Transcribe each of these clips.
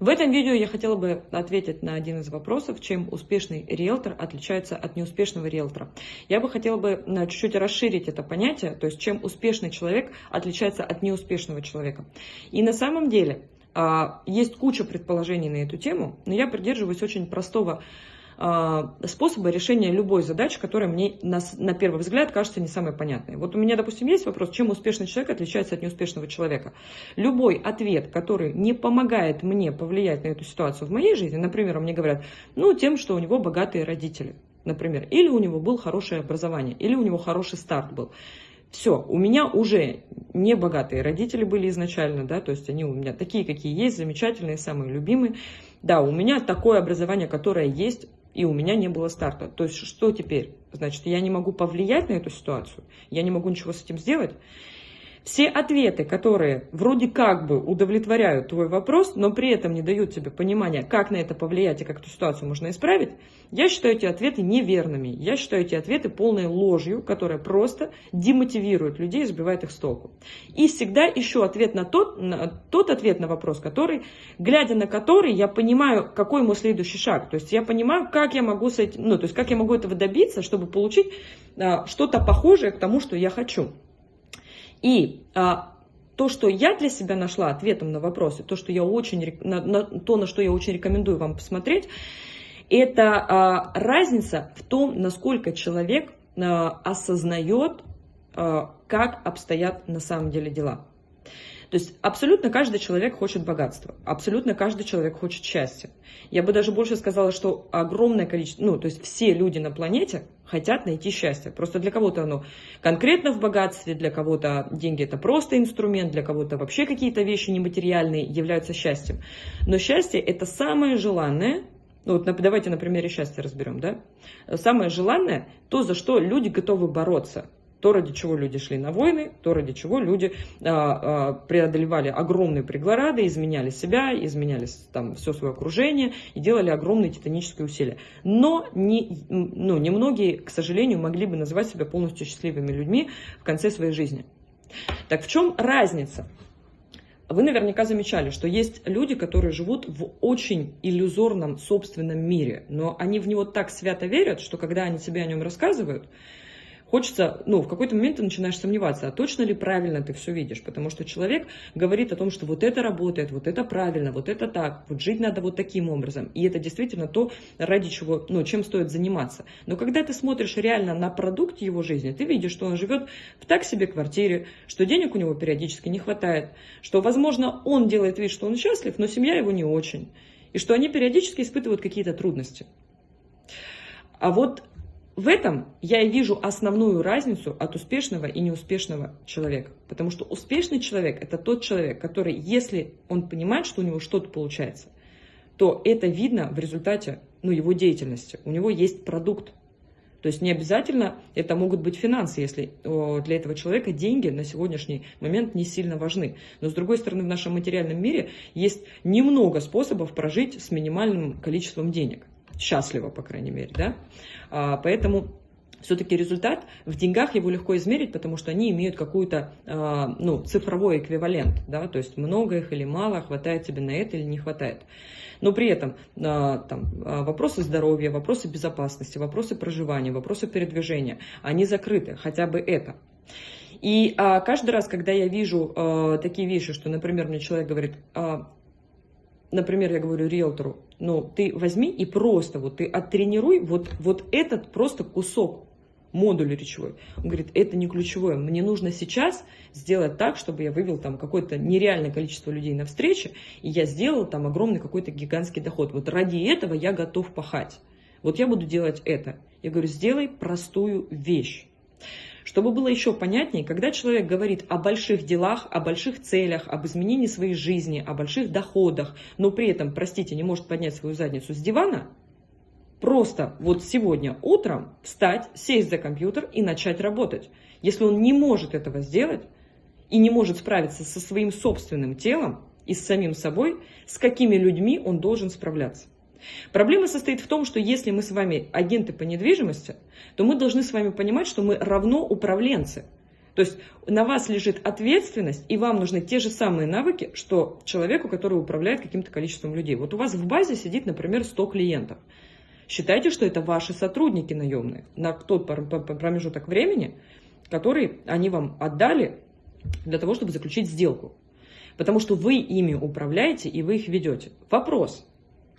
В этом видео я хотела бы ответить на один из вопросов, чем успешный риэлтор отличается от неуспешного риэлтора. Я бы хотела бы э, чуть-чуть расширить это понятие, то есть чем успешный человек отличается от неуспешного человека. И на самом деле а, есть куча предположений на эту тему, но я придерживаюсь очень простого а, способа решения любой задачи, которая мне на, на первый взгляд кажется не самой понятной. Вот у меня, допустим, есть вопрос, чем успешный человек отличается от неуспешного человека. Любой ответ, который не помогает мне повлиять на эту ситуацию в моей жизни, например, мне говорят, ну, тем, что у него богатые родители, например, или у него было хорошее образование, или у него хороший старт был. Все, у меня уже не богатые родители были изначально, да, то есть они у меня такие, какие есть, замечательные, самые любимые. Да, у меня такое образование, которое есть, и у меня не было старта. То есть что теперь? Значит, я не могу повлиять на эту ситуацию, я не могу ничего с этим сделать. Все ответы, которые вроде как бы удовлетворяют твой вопрос, но при этом не дают тебе понимания, как на это повлиять и как эту ситуацию можно исправить, я считаю эти ответы неверными. Я считаю эти ответы полной ложью, которая просто демотивирует людей и сбивает их с толку. И всегда ищу ответ на тот, на тот ответ на вопрос, который, глядя на который, я понимаю, какой мой следующий шаг. То есть я понимаю, как я могу, с этим, ну, то есть как я могу этого добиться, чтобы получить а, что-то похожее к тому, что я хочу. И а, то, что я для себя нашла ответом на вопросы, то, что я очень, на, на, то, на что я очень рекомендую вам посмотреть, это а, разница в том, насколько человек а, осознает, а, как обстоят на самом деле дела. То есть абсолютно каждый человек хочет богатства, абсолютно каждый человек хочет счастья. Я бы даже больше сказала, что огромное количество, ну, то есть все люди на планете хотят найти счастье. Просто для кого-то оно конкретно в богатстве, для кого-то деньги это просто инструмент, для кого-то вообще какие-то вещи нематериальные являются счастьем. Но счастье это самое желанное, ну вот давайте на примере счастья разберем, да? Самое желанное, то, за что люди готовы бороться то, ради чего люди шли на войны, то, ради чего люди а, а, преодолевали огромные преграды, изменяли себя, изменяли там все свое окружение и делали огромные титанические усилия. Но не, ну, немногие, к сожалению, могли бы называть себя полностью счастливыми людьми в конце своей жизни. Так в чем разница? Вы наверняка замечали, что есть люди, которые живут в очень иллюзорном собственном мире, но они в него так свято верят, что когда они себе о нем рассказывают, хочется, ну, в какой-то момент ты начинаешь сомневаться, а точно ли правильно ты все видишь, потому что человек говорит о том, что вот это работает, вот это правильно, вот это так, вот жить надо вот таким образом, и это действительно то, ради чего, ну, чем стоит заниматься. Но когда ты смотришь реально на продукт его жизни, ты видишь, что он живет в так себе квартире, что денег у него периодически не хватает, что, возможно, он делает вид, что он счастлив, но семья его не очень, и что они периодически испытывают какие-то трудности. А вот в этом я и вижу основную разницу от успешного и неуспешного человека. Потому что успешный человек – это тот человек, который, если он понимает, что у него что-то получается, то это видно в результате ну, его деятельности. У него есть продукт. То есть не обязательно это могут быть финансы, если для этого человека деньги на сегодняшний момент не сильно важны. Но с другой стороны, в нашем материальном мире есть немного способов прожить с минимальным количеством денег счастливо, по крайней мере, да. А, поэтому все-таки результат в деньгах его легко измерить, потому что они имеют какую-то а, ну, цифровой эквивалент, да, то есть много их или мало, хватает тебе на это или не хватает. Но при этом а, там, вопросы здоровья, вопросы безопасности, вопросы проживания, вопросы передвижения, они закрыты, хотя бы это. И а, каждый раз, когда я вижу а, такие вещи, что, например, мне человек говорит, а, например, я говорю риэлтору, ну, ты возьми и просто вот ты оттренируй вот, вот этот просто кусок модуля речевой. Он говорит, это не ключевое, мне нужно сейчас сделать так, чтобы я вывел там какое-то нереальное количество людей на встрече, и я сделал там огромный какой-то гигантский доход. Вот ради этого я готов пахать. Вот я буду делать это. Я говорю, сделай простую вещь. Чтобы было еще понятнее, когда человек говорит о больших делах, о больших целях, об изменении своей жизни, о больших доходах, но при этом, простите, не может поднять свою задницу с дивана, просто вот сегодня утром встать, сесть за компьютер и начать работать. Если он не может этого сделать и не может справиться со своим собственным телом и с самим собой, с какими людьми он должен справляться? Проблема состоит в том, что если мы с вами агенты по недвижимости, то мы должны с вами понимать, что мы равно управленцы. То есть на вас лежит ответственность, и вам нужны те же самые навыки, что человеку, который управляет каким-то количеством людей. Вот у вас в базе сидит, например, 100 клиентов. Считайте, что это ваши сотрудники наемные на тот промежуток времени, который они вам отдали для того, чтобы заключить сделку. Потому что вы ими управляете и вы их ведете. Вопрос.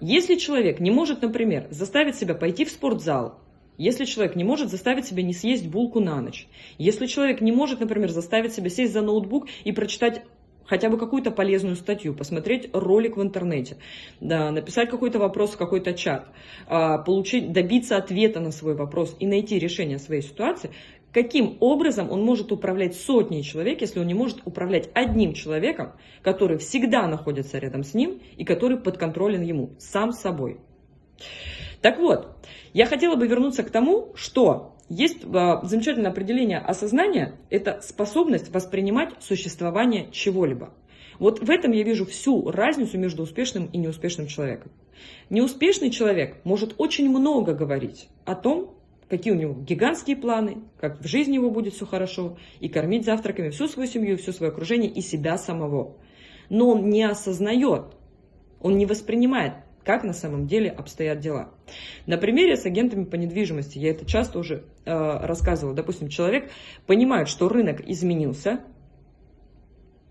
Если человек не может, например, заставить себя пойти в спортзал, если человек не может заставить себя не съесть булку на ночь, если человек не может, например, заставить себя сесть за ноутбук и прочитать хотя бы какую-то полезную статью, посмотреть ролик в интернете, да, написать какой-то вопрос в какой-то чат, а, получить, добиться ответа на свой вопрос и найти решение своей ситуации, каким образом он может управлять сотней человек, если он не может управлять одним человеком, который всегда находится рядом с ним и который подконтролен ему, сам собой. Так вот, я хотела бы вернуться к тому, что есть а, замечательное определение осознания – это способность воспринимать существование чего-либо. Вот в этом я вижу всю разницу между успешным и неуспешным человеком. Неуспешный человек может очень много говорить о том, какие у него гигантские планы, как в жизни его будет все хорошо, и кормить завтраками всю свою семью, все свое окружение и себя самого. Но он не осознает, он не воспринимает как на самом деле обстоят дела. На примере с агентами по недвижимости, я это часто уже э, рассказывала, допустим, человек понимает, что рынок изменился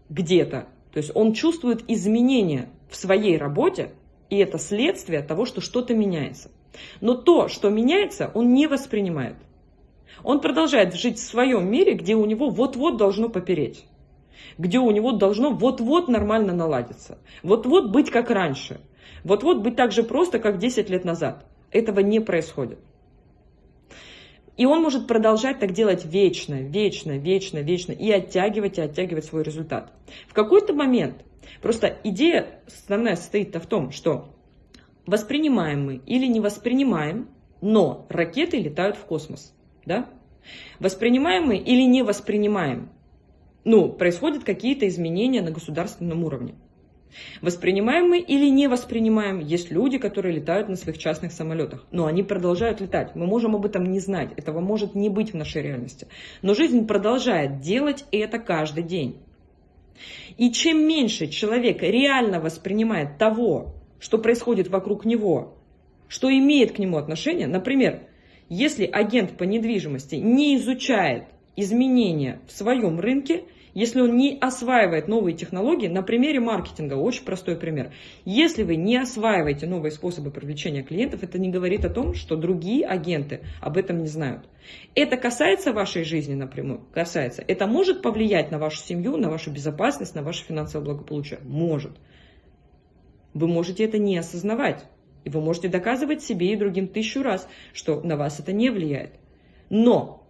где-то, то есть он чувствует изменения в своей работе, и это следствие того, что что-то меняется. Но то, что меняется, он не воспринимает. Он продолжает жить в своем мире, где у него вот-вот должно попереть, где у него должно вот-вот нормально наладиться, вот-вот быть как раньше – вот-вот быть так же просто, как 10 лет назад. Этого не происходит. И он может продолжать так делать вечно, вечно, вечно, вечно и оттягивать, и оттягивать свой результат. В какой-то момент, просто идея основная состоит в том, что воспринимаем мы или не воспринимаем, но ракеты летают в космос. Да? Воспринимаем мы или не воспринимаем, ну, происходят какие-то изменения на государственном уровне. Воспринимаем мы или не воспринимаем? Есть люди, которые летают на своих частных самолетах, но они продолжают летать. Мы можем об этом не знать, этого может не быть в нашей реальности. Но жизнь продолжает делать это каждый день. И чем меньше человек реально воспринимает того, что происходит вокруг него, что имеет к нему отношение, например, если агент по недвижимости не изучает изменения в своем рынке, если он не осваивает новые технологии, на примере маркетинга, очень простой пример. Если вы не осваиваете новые способы привлечения клиентов, это не говорит о том, что другие агенты об этом не знают. Это касается вашей жизни напрямую? Касается. Это может повлиять на вашу семью, на вашу безопасность, на ваше финансовое благополучие? Может. Вы можете это не осознавать. И вы можете доказывать себе и другим тысячу раз, что на вас это не влияет. Но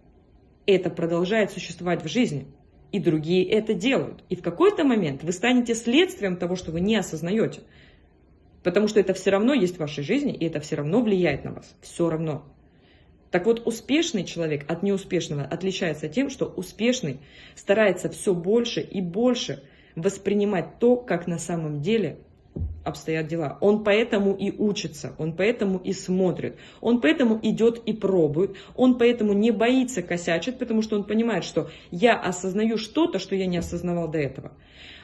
это продолжает существовать в жизни и другие это делают. И в какой-то момент вы станете следствием того, что вы не осознаете. Потому что это все равно есть в вашей жизни, и это все равно влияет на вас. Все равно. Так вот, успешный человек от неуспешного отличается тем, что успешный старается все больше и больше воспринимать то, как на самом деле обстоят дела. Он поэтому и учится, он поэтому и смотрит, он поэтому идет и пробует, он поэтому не боится косячить, потому что он понимает, что я осознаю что-то, что я не осознавал до этого.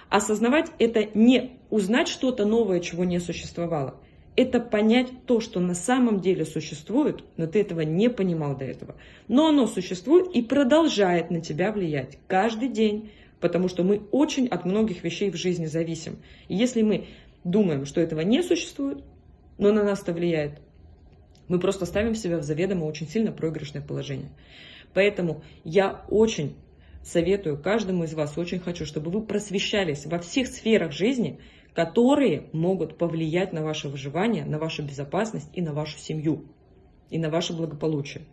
Осознавать это не узнать что-то новое, чего не существовало. Это понять то, что на самом деле существует, но ты этого не понимал до этого. Но оно существует и продолжает на тебя влиять каждый день, потому что мы очень от многих вещей в жизни зависим. И если мы думаем, что этого не существует, но на нас это влияет, мы просто ставим себя в заведомо очень сильно проигрышное положение. Поэтому я очень советую каждому из вас, очень хочу, чтобы вы просвещались во всех сферах жизни, которые могут повлиять на ваше выживание, на вашу безопасность и на вашу семью, и на ваше благополучие.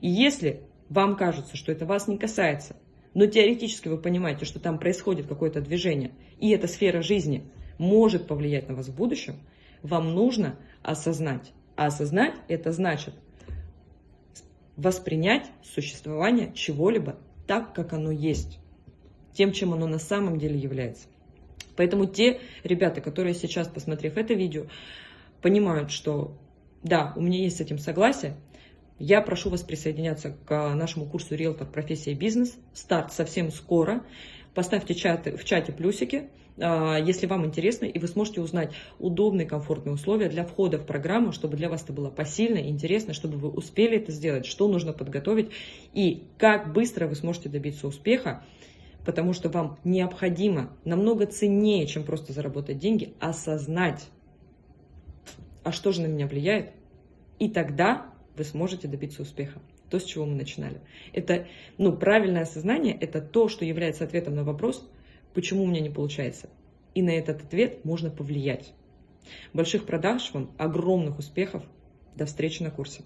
И если вам кажется, что это вас не касается, но теоретически вы понимаете, что там происходит какое-то движение, и эта сфера жизни – может повлиять на вас в будущем, вам нужно осознать. А осознать это значит воспринять существование чего-либо так, как оно есть, тем, чем оно на самом деле является. Поэтому те ребята, которые сейчас, посмотрев это видео, понимают, что да, у меня есть с этим согласие, Я прошу вас присоединяться к нашему курсу «Риэлтор. Профессия бизнес». Старт совсем скоро. Поставьте чаты, в чате плюсики, а, если вам интересно, и вы сможете узнать удобные, комфортные условия для входа в программу, чтобы для вас это было посильно, интересно, чтобы вы успели это сделать, что нужно подготовить и как быстро вы сможете добиться успеха, потому что вам необходимо намного ценнее, чем просто заработать деньги, осознать, а что же на меня влияет, и тогда вы сможете добиться успеха. То, с чего мы начинали. Это, ну, правильное осознание – это то, что является ответом на вопрос, почему у меня не получается. И на этот ответ можно повлиять. Больших продаж вам, огромных успехов. До встречи на курсе.